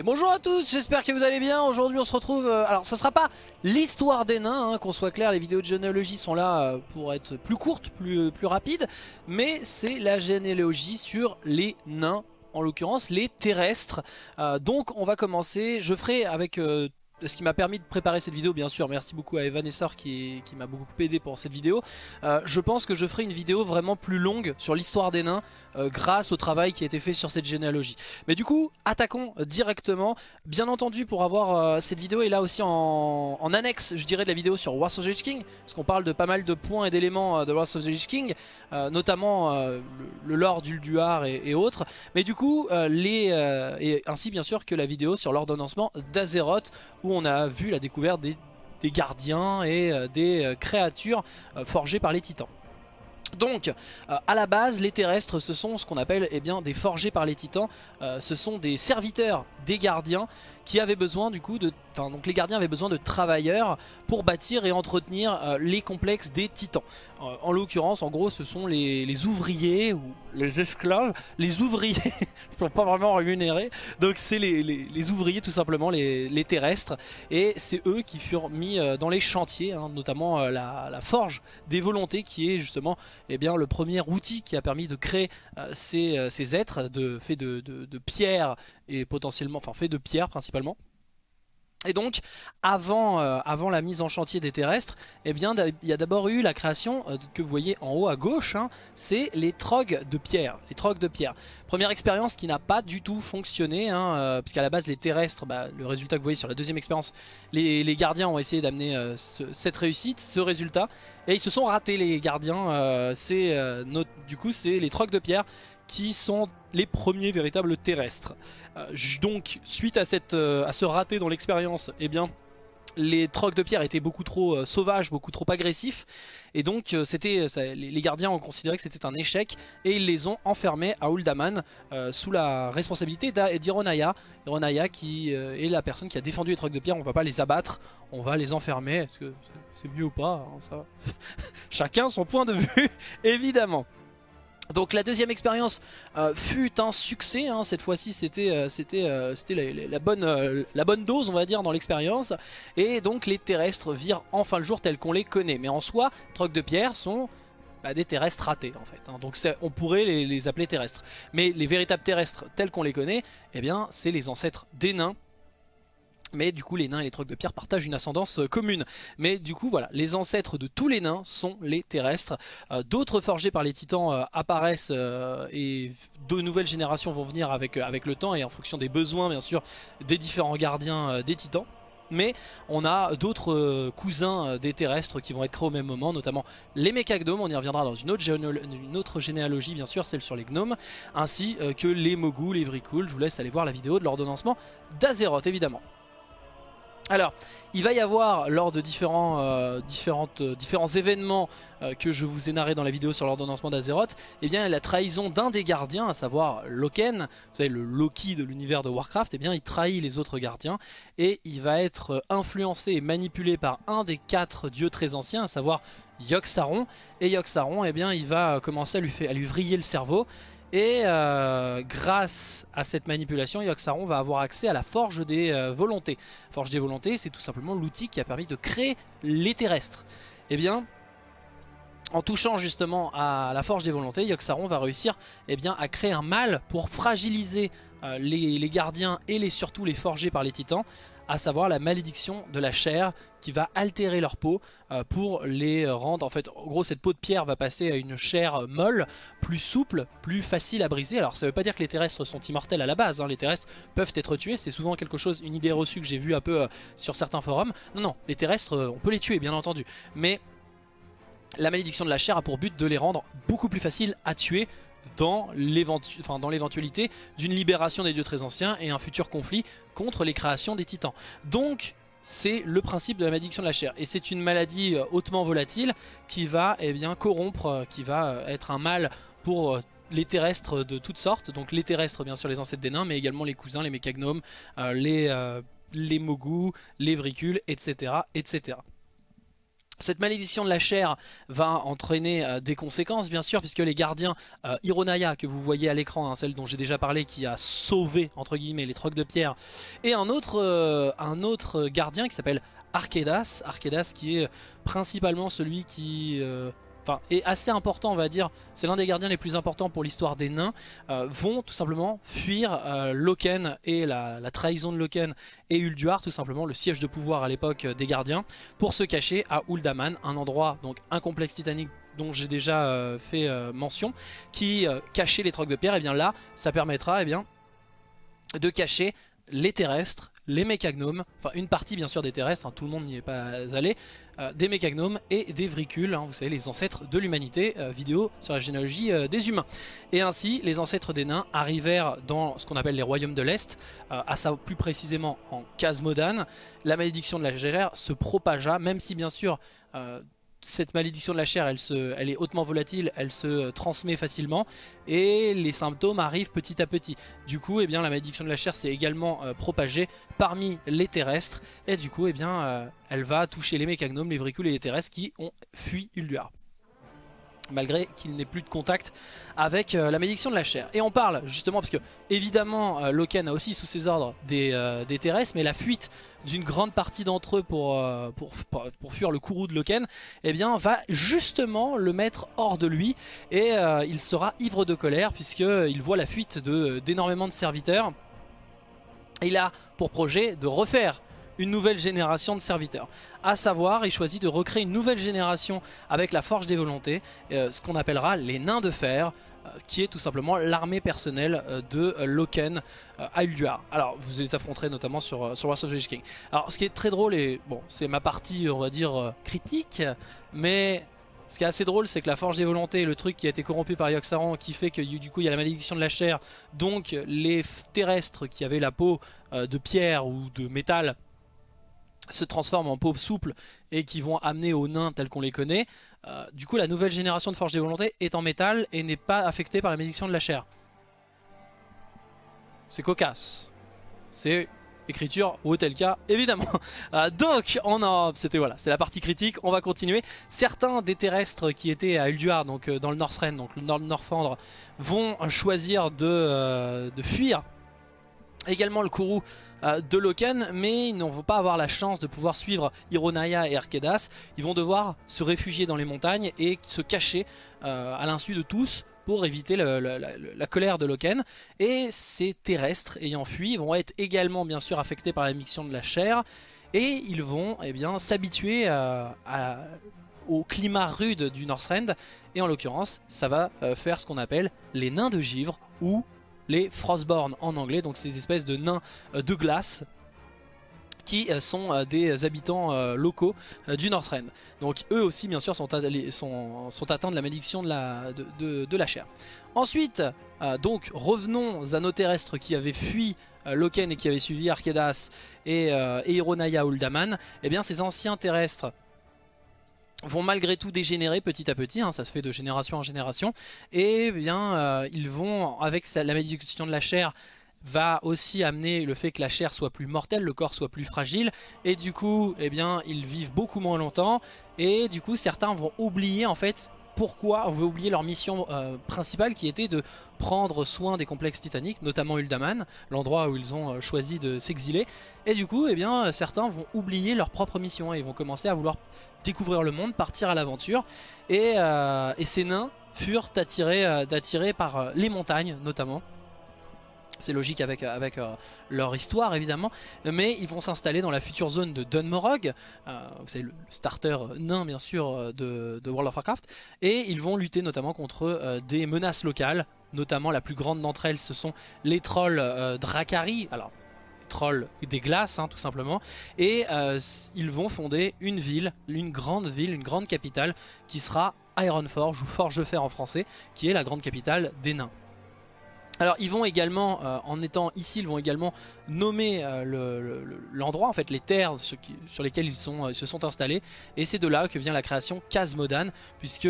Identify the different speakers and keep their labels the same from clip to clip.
Speaker 1: Et bonjour à tous, j'espère que vous allez bien. Aujourd'hui on se retrouve, euh, alors ce sera pas l'histoire des nains, hein, qu'on soit clair, les vidéos de généalogie sont là euh, pour être plus courtes, plus, plus rapides, mais c'est la généalogie sur les nains, en l'occurrence les terrestres. Euh, donc on va commencer, je ferai avec ce qui m'a permis de préparer cette vidéo bien sûr. Merci beaucoup à Evanessor qui, qui m'a beaucoup aidé pour cette vidéo. Euh, je pense que je ferai une vidéo vraiment plus longue sur l'histoire des nains euh, grâce au travail qui a été fait sur cette généalogie. Mais du coup attaquons directement. Bien entendu pour avoir euh, cette vidéo est là aussi en, annexe je dirais de la vidéo sur Wars of the Lich King parce qu'on parle de pas mal de points et d'éléments de Wars of the Lich King notamment le, lore d'Ulduar et, et, autres. Mais du coup les et ainsi bien sûr que la vidéo sur l'ordonnancement d'Azeroth on a vu la découverte des, gardiens et euh, des euh, créatures euh, forgées par les titans. Donc, à la base, les terrestres, ce sont ce qu'on appelle eh bien, des forgés par les titans. ce sont des serviteurs des gardiens qui avaient besoin du coup de... Enfin, donc les gardiens avaient besoin de travailleurs pour bâtir et entretenir les complexes des titans. en l'occurrence, en gros, ce sont les, ouvriers ou les esclaves. Les ouvriers ne sont pas vraiment rémunérés. Donc c'est les, ouvriers tout simplement, les, terrestres. Et c'est eux qui furent mis dans les chantiers, hein, notamment la, forge des volontés qui est justement eh bien, le premier outil qui a permis de créer ces, ces, êtres de, faits de, de, pierre et potentiellement, enfin fait de pierre principalement. Et donc, avant, euh, avant la mise en chantier des terrestres, eh bien, il y a d'abord eu la création euh, que vous voyez en haut à gauche, hein, c'est les trogs de pierre. Les trogs de pierre. Première expérience qui n'a pas du tout fonctionné, hein, euh, puisqu'à la base les terrestres, bah, le résultat que vous voyez sur la deuxième expérience, les, gardiens ont essayé d'amener cette réussite, ce résultat, et ils se sont ratés les gardiens. c'est du coup, c'est les trogs de pierre qui sont les premiers véritables terrestres. Euh, donc suite à, cette, euh, à ce raté dans l'expérience, eh bien les trocs de pierre étaient beaucoup trop euh, sauvages, beaucoup trop agressifs et donc c'était les gardiens ont considéré que c'était un échec et ils les ont enfermés à Uldaman sous la responsabilité d'Ironaya. Ironaya qui est la personne qui a défendu les trocs de pierre, on va pas les abattre, on va les enfermer, est-ce que c'est mieux ou pas hein, Chacun son point de vue évidemment. Donc la deuxième expérience euh, fut un succès, hein. cette fois-ci c'était euh, euh, la, bonne, dose on va dire dans l'expérience et donc les terrestres virent enfin le jour tel qu'on les connaît mais en soi, trocs de pierre sont bah, des terrestres ratés en fait, hein. donc on pourrait les, les, appeler terrestres mais les véritables terrestres tels qu'on les connaît, eh bien c'est les ancêtres des nains mais du coup les nains et les trocs de pierre partagent une ascendance euh, commune. Mais du coup voilà, les ancêtres de tous les nains sont les terrestres. Euh, d'autres forgés par les titans euh, apparaissent et de nouvelles générations vont venir avec, le temps et en fonction des besoins bien sûr des différents gardiens des titans. Mais on a d'autres cousins des terrestres qui vont être créés au même moment, notamment les mécagnomes, on y reviendra dans une autre, généalogie bien sûr, celle sur les gnomes, ainsi que les mogus, les vricules, je vous laisse aller voir la vidéo de l'ordonnancement d'Azeroth évidemment. Alors, il va y avoir lors de différents, euh, euh, différents événements euh, que je vous ai narré dans la vidéo sur l'ordonnancement d'Azeroth, eh bien la trahison d'un des gardiens, à savoir Loken, vous savez le Loki de l'univers de Warcraft, eh bien il trahit les autres gardiens et il va être influencé et manipulé par un des quatre dieux très anciens, à savoir Yogg-Saron. Et Yogg-Saron, eh bien il va commencer à lui, à lui vriller le cerveau et euh, grâce à cette manipulation, Yogg-Saron va avoir accès à la Forge des euh, Volontés. Forge des Volontés, c'est tout simplement l'outil qui a permis de créer les terrestres. Eh bien, en touchant justement à la Forge des Volontés, Yogg-Saron va réussir eh à créer un mal pour fragiliser euh, les, gardiens et surtout les forgés par les titans à savoir la malédiction de la chair qui va altérer leur peau euh, pour les rendre, en fait, en gros cette peau de pierre va passer à une chair molle, plus souple, plus facile à briser. Alors ça veut pas dire que les terrestres sont immortels à la base, hein. les terrestres peuvent être tués, c'est souvent quelque chose, une idée reçue que j'ai vue un peu euh, sur certains forums. Non, non, les terrestres, euh, on peut les tuer bien entendu, mais la malédiction de la chair a pour but de les rendre beaucoup plus faciles à tuer dans l'éventualité d'une libération des dieux très anciens et un futur conflit contre les créations des titans. Donc c'est le principe de la malédiction de la chair. Et c'est une maladie euh, hautement volatile qui va eh corrompre, euh, qui va euh, être un mal pour les terrestres de toutes sortes. Donc les terrestres, bien sûr, les ancêtres des nains, mais également les cousins, les mécagnomes, les, les mogus, les vricules, etc. etc. Cette malédiction de la chair va entraîner euh, des conséquences bien sûr puisque les gardiens euh, que vous voyez à l'écran, hein, celle dont j'ai déjà parlé qui a sauvé entre guillemets les trocs de pierre et un autre, euh, un autre gardien qui s'appelle Arkedas, Arkedas qui est principalement celui qui enfin, est assez important on va dire, c'est l'un des gardiens les plus importants pour l'histoire des nains, euh, vont tout simplement fuir euh, Loken et la, trahison de Loken et Ulduar, tout simplement le siège de pouvoir à l'époque des gardiens, pour se cacher à Uldaman, un endroit, donc un complexe titanique dont j'ai déjà euh, fait mention, qui cachait les trocs de pierre, et bien là, ça permettra et bien, de cacher les terrestres, les mécagnomes, enfin une partie bien sûr des terrestres, hein, tout le monde n'y est pas allé, euh, des mécagnomes et des vricules, hein, vous savez les ancêtres de l'humanité, euh, vidéo sur la généalogie euh, des humains. Et ainsi les ancêtres des nains arrivèrent dans ce qu'on appelle les royaumes de l'Est, à ça plus précisément en Casmodan. La malédiction de la gère se propagea, même si bien sûr cette malédiction de la chair, elle, est hautement volatile, elle se transmet facilement et les symptômes arrivent petit à petit. Du coup, eh bien, la malédiction de la chair s'est également euh, propagée parmi les terrestres et du coup, eh bien, euh, elle va toucher les mécagnomes, les vricules et les terrestres qui ont fui Ulduar malgré qu'il n'ait plus de contact avec euh, la malédiction de la chair. Et on parle justement, parce que évidemment euh, Loken a aussi sous ses ordres des, euh, des terrestres, mais la fuite d'une grande partie d'entre eux pour, fuir le courroux de Loken, eh bien va justement le mettre hors de lui, et il sera ivre de colère, puisqu'il voit la fuite d'énormément de, de serviteurs. Il a pour projet de refaire une nouvelle génération de serviteurs. A savoir, il choisit de recréer une nouvelle génération avec la forge des volontés, euh, ce qu'on appellera les nains de fer, euh, qui est tout simplement l'armée personnelle euh, de Loken à Ulduar. Alors vous les affronterez notamment sur, sur Wars of the King. Alors ce qui est très drôle, et bon c'est ma partie on va dire critique, mais ce qui est assez drôle, c'est que la forge des volontés, le truc qui a été corrompu par Yoxaron, qui fait que du coup il y a la malédiction de la chair, donc les terrestres qui avaient la peau de pierre ou de métal se transforment en peau souple et qui vont amener aux nains tels qu'on les connaît. Euh, du coup la nouvelle génération de Forge des Volontés est en métal et n'est pas affectée par la malédiction de la chair. C'est cocasse. C'est écriture ou tel cas évidemment. Euh, donc on a, c'était voilà, c'est la partie critique. On va continuer. Certains des terrestres qui étaient à Ulduar, donc euh, dans le Northrend, donc le Nord Norfandre, vont choisir de, de fuir également le Kourou euh, de Loken, mais ils ne vont pas avoir la chance de pouvoir suivre Hironaya et Arkedas. Ils vont devoir se réfugier dans les montagnes et se cacher euh, à l'insu de tous pour éviter la, colère de Loken. Et ces terrestres ayant fui vont être également bien sûr affectés par la mission de la chair et ils vont eh s'habituer euh, au climat rude du Northrend et en l'occurrence ça va faire ce qu'on appelle les nains de givre ou les Frostborn en anglais, donc ces espèces de nains euh, de glace qui euh, sont euh, des habitants locaux du Northrend. Donc eux aussi bien sûr sont, atteints de la malédiction de la, chair. Ensuite, donc revenons à nos terrestres qui avaient fui Loken et qui avaient suivi Arkedas et, et Hironaya Uldaman. Et eh bien ces anciens terrestres vont malgré tout dégénérer petit à petit, hein, ça se fait de génération en génération, et bien euh, ils vont, avec la malédiction de la chair, va aussi amener le fait que la chair soit plus mortelle, le corps soit plus fragile, et du coup, eh bien, ils vivent beaucoup moins longtemps, et du coup, certains vont oublier en fait pourquoi on veut oublier leur mission euh, principale qui était de prendre soin des complexes titaniques, notamment Uldaman, l'endroit où ils ont euh, choisi de s'exiler. Et du coup, eh bien, certains vont oublier leur propre mission et vont commencer à vouloir découvrir le monde, partir à l'aventure. Et, euh, ces nains furent attirés par les montagnes notamment. C'est logique avec, euh, leur histoire évidemment, mais ils vont s'installer dans la future zone de Dunmorog, euh, savez le, starter nain bien sûr euh, de, World of Warcraft, et ils vont lutter notamment contre des menaces locales, notamment la plus grande d'entre elles ce sont les trolls les trolls des glaces hein, tout simplement, et ils vont fonder une ville, une grande ville, une grande capitale qui sera Ironforge ou Forge-Fer en français, qui est la grande capitale des nains. Alors ils vont également, euh, en étant ici, ils vont également nommer euh, l'endroit, en fait les terres sur lesquelles ils, euh, se sont installés. Et c'est de là que vient la création Kaz Modan, puisque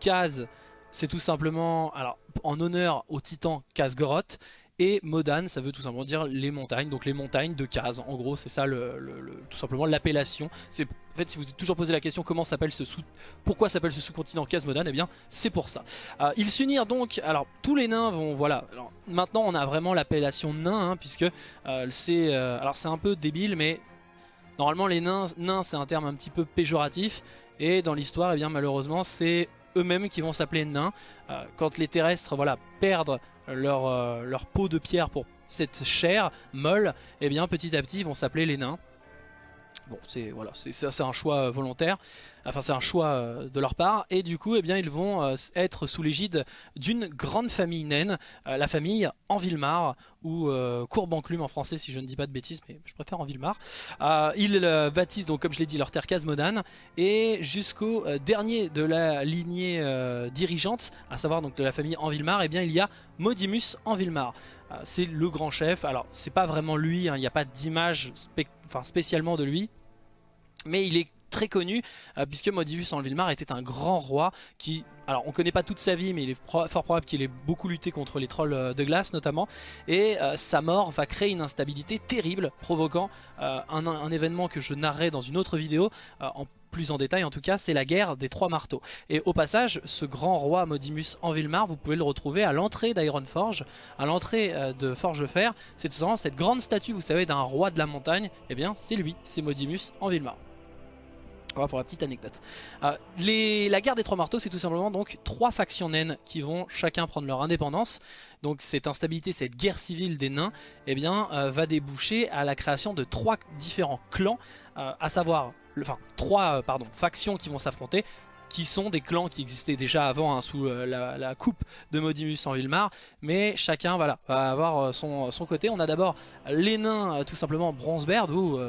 Speaker 1: Kaz c'est tout simplement alors, en honneur au titan Kazgoroth. Et Modan, ça veut tout simplement dire les montagnes, donc les montagnes de Kaz. En gros, c'est ça tout simplement l'appellation. En fait, si vous êtes toujours posé la question comment s'appelle ce sous, pourquoi s'appelle ce sous-continent Kaz Modan, eh bien, c'est pour ça. Euh, ils s'unirent donc. Alors, tous les nains vont, voilà. Maintenant, on a vraiment l'appellation nain, hein, puisque euh, c'est, euh, c'est un peu débile, mais normalement, les nains, nains, c'est un terme un petit peu péjoratif. Et dans l'histoire, eh bien, malheureusement, c'est eux-mêmes qui vont s'appeler nains. quand les terrestres, voilà, perdent leur, euh, leur peau de pierre pour cette chair molle, eh bien petit à petit ils vont s'appeler les nains. C'est voilà, c'est un choix volontaire. Enfin c'est un choix euh, de leur part, et du coup eh bien, ils vont euh, être sous l'égide d'une grande famille naine, euh, la famille Envilmar, ou Courbanclume en français si je ne dis pas de bêtises, mais je préfère Envilmar. ils baptisent donc comme je l'ai dit leur terre Casmodan, et jusqu'au dernier de la lignée dirigeante, à savoir donc de la famille Envilmar, et eh bien il y a Modimus Envilmar. c'est le grand chef, alors c'est pas vraiment lui, hein, il n'y a pas d'image spécialement de lui, mais il est très connu euh, puisque Modivus en Vilmar était un grand roi qui, alors on connaît pas toute sa vie mais il est fort probable qu'il ait beaucoup lutté contre les trolls euh, de glace notamment et euh, sa mort va créer une instabilité terrible provoquant un, événement que je narrerai dans une autre vidéo plus en détail en tout cas, c'est la guerre des trois marteaux. Et au passage, ce grand roi Modimus en Vilmar, vous pouvez le retrouver à l'entrée d'Ironforge, à l'entrée de Forgefer. C'est tout simplement cette grande statue, vous savez, d'un roi de la montagne. et eh bien, c'est lui, c'est Modimus en Vilmar. Pour la petite anecdote. Euh, la guerre des trois marteaux, c'est tout simplement donc trois factions naines qui vont chacun prendre leur indépendance. Donc cette instabilité, cette guerre civile des nains, eh bien, euh, va déboucher à la création de trois différents clans, euh, à savoir, enfin trois factions qui vont s'affronter qui sont des clans qui existaient déjà avant hein, sous la, coupe de Modimus en Vilmar, mais chacun va avoir son, son côté. On a d'abord les nains tout simplement Bronzebeard ou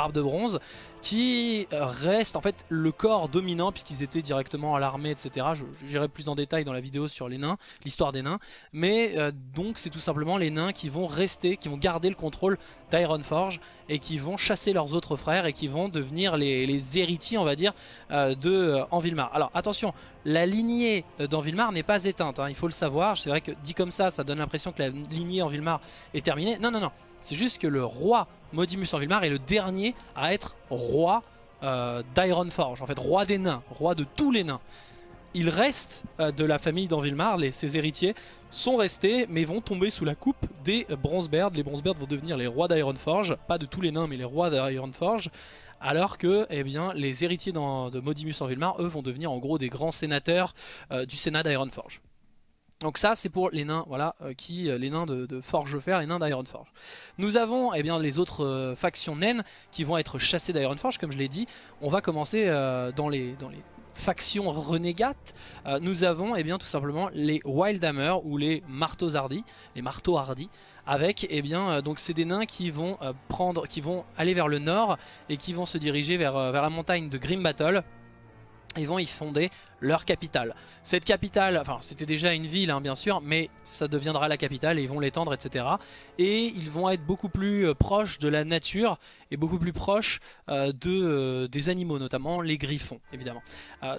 Speaker 1: Barbe de Bronze, qui reste en fait le corps dominant puisqu'ils étaient directement à l'armée etc. J'irai plus en détail dans la vidéo sur les nains, l'histoire des nains. Mais euh, donc c'est tout simplement les nains qui vont rester, qui vont garder le contrôle d'Ironforge et qui vont chasser leurs autres frères et qui vont devenir les, héritiers on va dire euh, de euh, Envilmar. Alors attention, la lignée d'Envilmar n'est pas éteinte, hein, il faut le savoir. C'est vrai que dit comme ça, ça donne l'impression que la lignée Envilmar est terminée. Non, non, non. C'est juste que le roi Modimus Envilmar est le dernier à être roi euh, d'Ironforge, en fait roi des nains, roi de tous les nains. Il reste euh, de la famille d'Envilmar, ses héritiers sont restés mais vont tomber sous la coupe des Bronzebeard. Les Bronzebeard vont devenir les rois d'Ironforge, pas de tous les nains mais les rois d'Ironforge. Alors que eh bien, les héritiers de Modimus Envilmar, eux, vont devenir en gros des grands sénateurs euh, du sénat d'Ironforge. Donc ça c'est pour les nains, voilà, euh, qui, euh, les nains de, de Forgefer, les nains d'Ironforge. Nous avons eh bien, les autres euh, factions naines qui vont être chassées d'Ironforge, comme je l'ai dit. On va commencer dans, les, dans les factions renégates. nous avons eh bien, tout simplement les Wildhammer ou les marteaux hardis, les marteaux hardis, avec eh bien, donc c'est des nains qui vont, prendre, qui vont aller vers le nord et qui vont se diriger vers, vers la montagne de Grim Battle ils vont y fonder leur capitale. Cette capitale, enfin c'était déjà une ville hein, bien sûr, mais ça deviendra la capitale et ils vont l'étendre etc. Et ils vont être beaucoup plus euh, proches de la nature et beaucoup plus proches euh, euh, des animaux, notamment les griffons évidemment.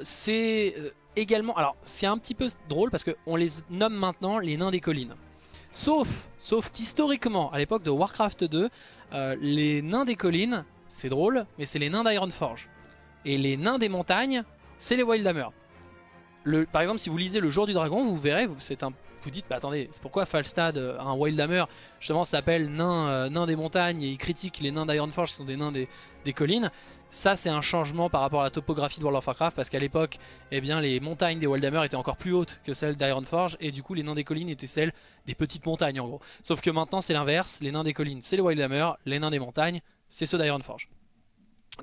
Speaker 1: c'est également, alors c'est un petit peu drôle parce qu'on les nomme maintenant les nains des collines. Sauf, sauf qu'historiquement, à l'époque de Warcraft 2, les nains des collines, c'est drôle, mais c'est les nains d'Ironforge. Et les nains des montagnes, c'est les Wildhammer. Par exemple, si vous lisez Le Jour du Dragon, vous verrez, vous, un, dites, bah attendez, c'est pourquoi Falstad, euh, un Wildhammer, justement s'appelle nain, euh, des montagnes et il critique les nains d'Ironforge qui sont des nains des, collines. Ça, c'est un changement par rapport à la topographie de World of Warcraft parce qu'à l'époque, eh bien, les montagnes des Wildhammer étaient encore plus hautes que celles d'Ironforge et du coup, les nains des collines étaient celles des petites montagnes en gros. Sauf que maintenant, c'est l'inverse. Les nains des collines, c'est les Wildhammer, les nains des montagnes, c'est ceux d'Ironforge.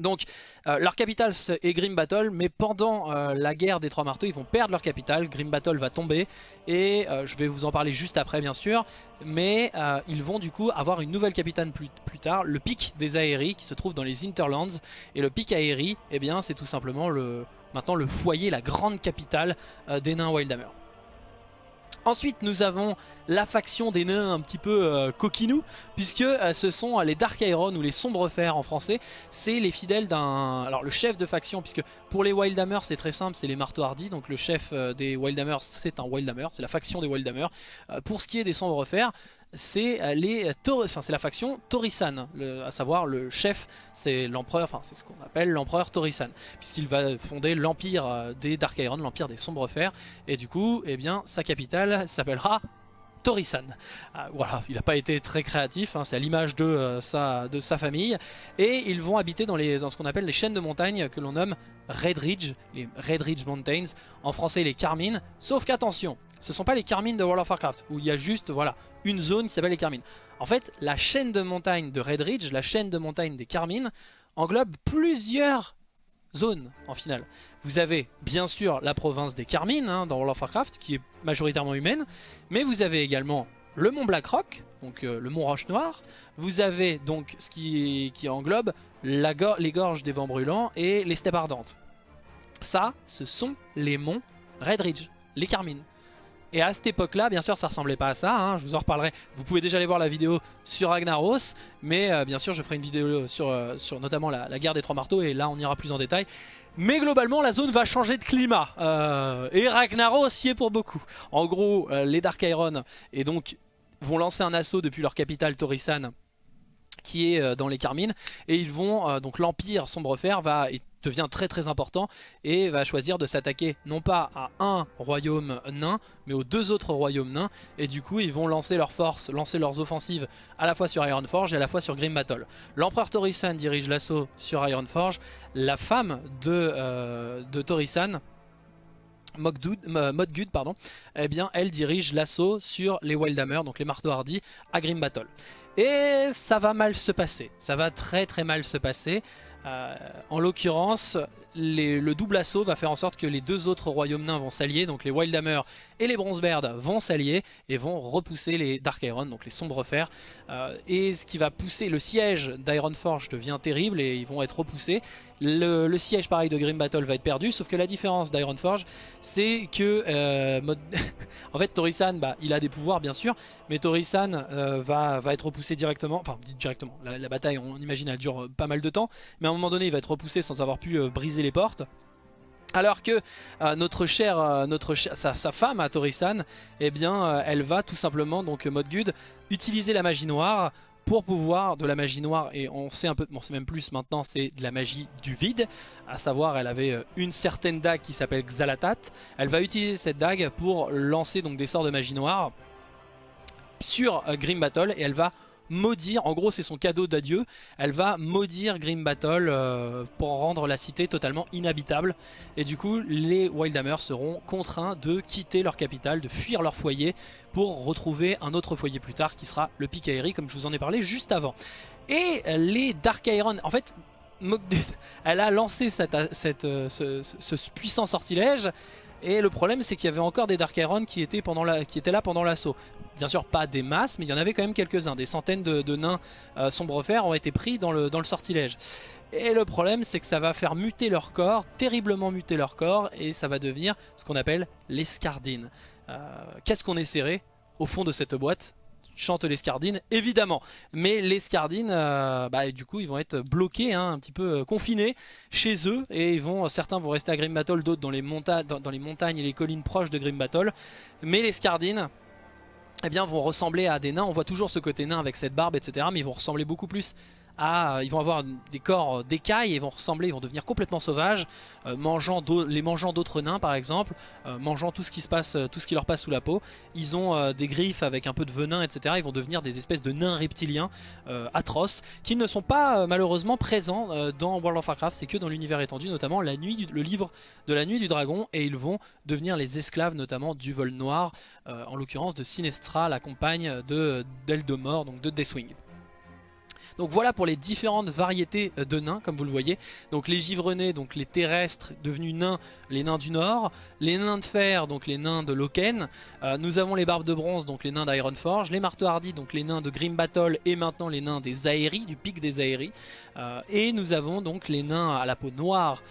Speaker 1: Donc euh, leur capitale est Grim Battle mais pendant euh, la guerre des trois marteaux ils vont perdre leur capitale, Grim Battle va tomber et euh, je vais vous en parler juste après bien sûr. Mais ils vont du coup avoir une nouvelle capitale plus, tard, le pic des Aéries qui se trouve dans les Interlands et le pic Aérie eh bien c'est tout simplement le, maintenant le foyer, la grande capitale des nains Wildhammer. Ensuite nous avons la faction des nains un petit peu euh, coquinous puisque euh, ce sont les Dark Iron ou les Sombres Fers en français. C'est les fidèles d'un... alors le chef de faction puisque pour les Wildhammer c'est très simple c'est les marteaux hardis donc le chef euh, des Wildhammer c'est un Wildhammer c'est la faction des Wildhammer pour ce qui est des Sombres Fers c'est les enfin, c'est la faction Torisan, à savoir le chef, c'est l'empereur, enfin c'est ce qu'on appelle l'empereur Torisan, puisqu'il va fonder l'empire des Dark Iron, l'empire des Sombres Fers, et du coup, eh bien, sa capitale s'appellera Torisan. Ah, voilà, il n'a pas été très créatif, hein, c'est à l'image de, euh, sa, famille. Et ils vont habiter dans, dans ce qu'on appelle les chaînes de montagne que l'on nomme Red Ridge, les Red Ridge Mountains, en français les Carmines, sauf qu'attention, ce sont pas les Carmines de World of Warcraft, où il y a juste voilà, une zone qui s'appelle les Carmines. En fait, la chaîne de montagne de Red Ridge, la chaîne de montagne des Carmines, englobe plusieurs zones en finale. Vous avez bien sûr la province des Carmines hein, dans World of Warcraft qui est majoritairement humaine, mais vous avez également le mont Blackrock, donc euh, le mont Roche Noire, vous avez donc ce qui, englobe les gorges des vents brûlants et les steppes ardentes. Ça, ce sont les monts Red Ridge, les Carmines. Et à cette époque-là, bien sûr, ça ressemblait pas à ça. Hein, je vous en reparlerai. Vous pouvez déjà aller voir la vidéo sur Ragnaros. Mais euh, bien sûr, je ferai une vidéo sur, euh, notamment la, guerre des trois marteaux. Et là, on ira plus en détail. Mais globalement, la zone va changer de climat. Euh, et Ragnaros y est pour beaucoup. En gros, les Dark Iron et donc vont lancer un assaut depuis leur capitale Torisan qui est dans les Carmines et ils vont donc l'empire Sombrefer va devient très très important et va choisir de s'attaquer non pas à un royaume nain mais aux deux autres royaumes nains et du coup ils vont lancer leurs forces, lancer leurs offensives à la fois sur Ironforge et à la fois sur Grim Battle. L'empereur Torisan dirige l'assaut sur Ironforge, la femme de, euh, Torisan Modgud, eh bien, elle dirige l'assaut sur les Wildhammer, donc les marteaux hardis, à Grim Battle. Et ça va mal se passer, ça va très très mal se passer. Euh, en l'occurrence, le double assaut va faire en sorte que les deux autres royaumes nains vont s'allier, donc les Wildhammer et les Bronzebeard vont s'allier et vont repousser les Dark Iron, donc les Sombres Fers. Euh, et ce qui va pousser, le siège d'Ironforge devient terrible et ils vont être repoussés. Le, siège pareil de Grim Battle va être perdu, sauf que la différence d'Ironforge, c'est que euh, en fait Torisan, bah, il a des pouvoirs bien sûr, mais Torisan va être repoussé directement, enfin directement, la, bataille on imagine elle dure pas mal de temps, mais à un moment donné il va être repoussé sans avoir pu briser les portes. Alors que euh, notre chère, euh, notre sa, femme à Torisan, eh bien, euh, elle va tout simplement, donc Modgud, utiliser la magie noire pour pouvoir de la magie noire, et on sait un peu, bon c'est même plus maintenant, c'est de la magie du vide, à savoir elle avait une certaine dague qui s'appelle Xalatat, elle va utiliser cette dague pour lancer donc des sorts de magie noire sur Grim Battle, et elle va maudire, en gros c'est son cadeau d'adieu, elle va maudire Grim Battle euh, pour rendre la cité totalement inhabitable. Et du coup les Wildhammer seront contraints de quitter leur capitale, de fuir leur foyer pour retrouver un autre foyer plus tard qui sera le Pic comme je vous en ai parlé juste avant. Et les Dark Iron, en fait elle a lancé euh, ce puissant sortilège et le problème c'est qu'il y avait encore des Dark Iron qui étaient là pendant l'assaut. Bien sûr pas des masses mais il y en avait quand même quelques-uns. Des centaines de, nains euh, sombre fer ont été pris dans le, sortilège. Et le problème c'est que ça va faire muter leur corps, terriblement muter leur corps et ça va devenir ce qu'on appelle l'escardine. Euh, Qu'est-ce qu'on essaierait au fond de cette boîte? Chante les Scardines, évidemment. Mais les Scardines, euh, bah, du coup, ils vont être bloqués, hein, un petit peu euh, confinés chez eux. Et ils vont, certains vont rester à Grim Battle, d'autres dans, dans, les montagnes et les collines proches de Grim Battle. Mais les Scardines, eh bien, vont ressembler à des nains. On voit toujours ce côté nain avec cette barbe, etc. Mais ils vont ressembler beaucoup plus euh, ils vont avoir des corps d'écailles et vont ressembler, ils vont devenir complètement sauvages, euh, mangeant les mangeant d'autres nains par exemple, euh, mangeant tout ce qui se passe, tout ce qui leur passe sous la peau. Ils ont des griffes avec un peu de venin, etc. Ils vont devenir des espèces de nains reptiliens atroces qui ne sont pas malheureusement présents dans World of Warcraft, c'est que dans l'univers étendu, notamment la nuit, le livre de la nuit du dragon, et ils vont devenir les esclaves notamment du vol noir, en l'occurrence de Sinestra, la compagne de d'Eldemort, donc de Deathwing. Donc voilà pour les différentes variétés euh, de nains, comme vous le voyez. Donc les givrenés, donc les terrestres devenus nains, les nains du nord. Les nains de fer, donc les nains de Loken. Euh, nous avons les barbes de bronze, donc les nains d'Ironforge. Les marteaux hardis, donc les nains de Grim Battle. Et maintenant les nains des Aéries, du pic des Aéries. Euh, et nous avons donc les nains à la peau noire,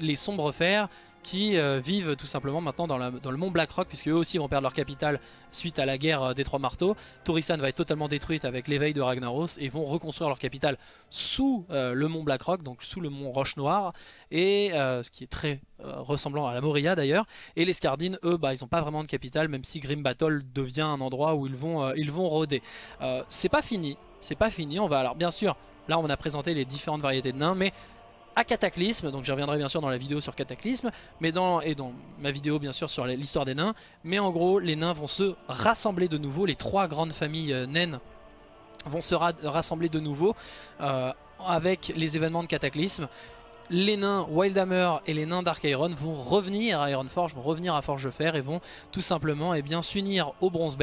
Speaker 1: les sombres fers qui euh, vivent tout simplement maintenant dans, le mont Blackrock puisque eux aussi vont perdre leur capitale suite à la guerre euh, des trois marteaux. Torisan va être totalement détruite avec l'éveil de Ragnaros et vont reconstruire leur capitale sous euh, le mont Blackrock, donc sous le mont Roche Noire, et ce qui est très ressemblant à la Moria d'ailleurs. Et les Scardines, eux, bah, ils n'ont pas vraiment de capitale, même si Grim Battle devient un endroit où ils vont, ils vont rôder. c'est pas fini, c'est pas fini, on va alors bien sûr, là on a présenté les différentes variétés de nains, mais à Cataclysme, donc je reviendrai bien sûr dans la vidéo sur Cataclysme, mais dans, et dans ma vidéo bien sûr sur l'histoire des nains, mais en gros les nains vont se rassembler de nouveau, les trois grandes familles euh, naines vont se rassembler de nouveau euh, avec les événements de Cataclysme. Les nains Wildhammer et les nains Dark Iron vont revenir à Ironforge, vont revenir à Forge de Fer et vont tout simplement eh s'unir au Bronze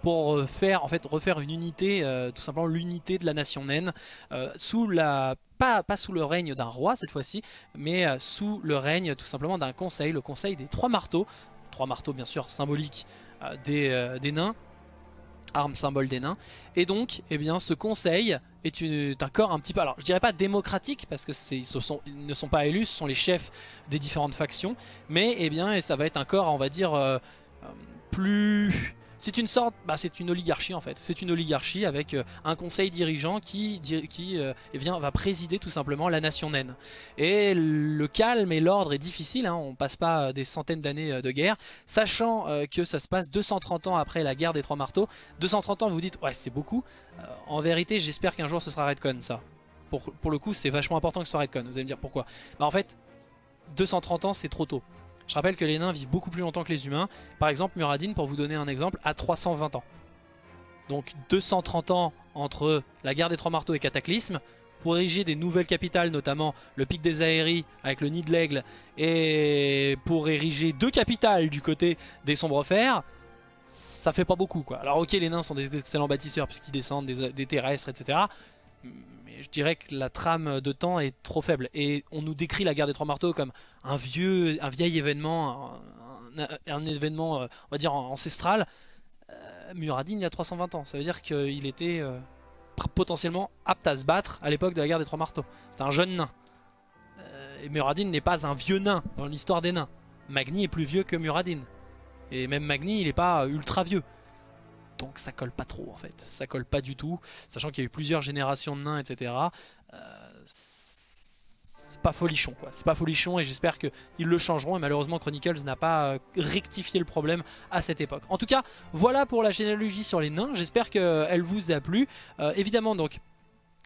Speaker 1: pour euh, faire en fait refaire une unité, tout simplement l'unité de la nation naine sous la pas, sous le règne d'un roi cette fois-ci, mais euh, sous le règne tout simplement d'un conseil, le conseil des trois marteaux, trois marteaux bien sûr symboliques euh, euh, des, nains, armes symbole des nains, et donc eh bien, ce conseil est, un corps un petit peu, alors je dirais pas démocratique parce que ils, sont, ils, ne sont pas élus, ce sont les chefs des différentes factions, mais eh bien, ça va être un corps on va dire plus c'est une sorte, bah, c'est une oligarchie en fait. C'est une oligarchie avec euh, un conseil dirigeant qui, qui euh, eh va présider tout simplement la nation naine. Et le calme et l'ordre est difficile, hein. on passe pas euh, des centaines d'années de guerre, sachant que ça se passe 230 ans après la guerre des Trois Marteaux. 230 ans, vous vous dites, ouais c'est beaucoup. en vérité, j'espère qu'un jour ce sera Redcon ça. Pour, pour le coup, c'est vachement important que ce soit Redcon. Vous allez me dire pourquoi bah, En fait, 230 ans, c'est trop tôt. Je rappelle que les nains vivent beaucoup plus longtemps que les humains. Par exemple, Muradin, pour vous donner un exemple, a 320 ans. Donc 230 ans entre la guerre des Trois Marteaux et Cataclysme, pour ériger des nouvelles capitales, notamment le pic des Aéries avec le nid de l'aigle, et pour ériger deux capitales du côté des Sombres Fers, ça fait pas beaucoup quoi. Alors ok les nains sont des excellents bâtisseurs puisqu'ils descendent des, terrestres etc je dirais que la trame de temps est trop faible. Et on nous décrit la guerre des trois marteaux comme un vieux, un vieil événement, un, événement, euh, on va dire, ancestral. Euh, Muradin, il y a 320 ans. Ça veut dire qu'il était euh, potentiellement apte à se battre à l'époque de la guerre des trois marteaux. C'était un jeune nain. et Muradin n'est pas un vieux nain dans l'histoire des nains. Magni est plus vieux que Muradin. Et même Magni, il n'est pas ultra vieux donc ça colle pas trop en fait, ça colle pas du tout, sachant qu'il y a eu plusieurs générations de nains, etc. c'est pas folichon quoi, c'est pas folichon et j'espère qu'ils le changeront et malheureusement Chronicles n'a pas euh, rectifié le problème à cette époque. En tout cas, voilà pour la généalogie sur les nains, j'espère qu'elle vous a plu. Euh, évidemment donc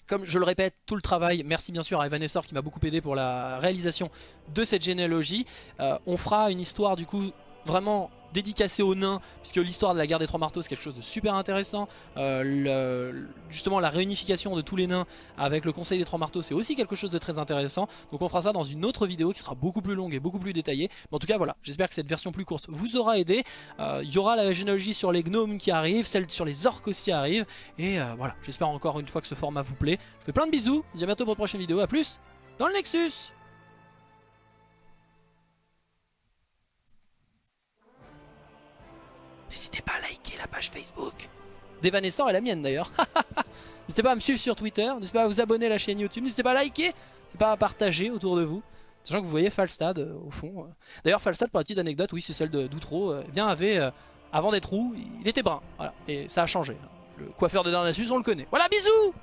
Speaker 1: comme je le répète, tout le travail, merci bien sûr à Evan Essor qui m'a beaucoup aidé pour la réalisation de cette généalogie. on fera une histoire du coup vraiment dédicacé aux nains, puisque l'histoire de la guerre des trois marteaux c'est quelque chose de super intéressant. Euh, justement la réunification de tous les nains avec le conseil des trois marteaux c'est aussi quelque chose de très intéressant. Donc on fera ça dans une autre vidéo qui sera beaucoup plus longue et beaucoup plus détaillée. Mais en tout cas voilà, j'espère que cette version plus courte vous aura aidé. Euh, il y aura la généalogie sur les gnomes qui arrive, celle sur les orques aussi arrive. Et euh, voilà, j'espère encore une fois que ce format vous plaît. Je vous fais plein de bisous, je vous dis à bientôt pour une prochaine vidéo, à plus dans le Nexus N'hésitez pas à liker la page Facebook. D'Evanescent et la mienne d'ailleurs. N'hésitez pas à me suivre sur Twitter. N'hésitez pas à vous abonner à la chaîne YouTube. N'hésitez pas à liker. N'hésitez pas à partager autour de vous. Sachant que vous voyez Falstad euh, au fond. Euh. D'ailleurs Falstad pour la petite anecdote, oui c'est celle d'Outro. Euh, eh bien avait, avant d'être roux, il était brun. Voilà. Et ça a changé. Le coiffeur de Darnassus on le connaît. Voilà bisous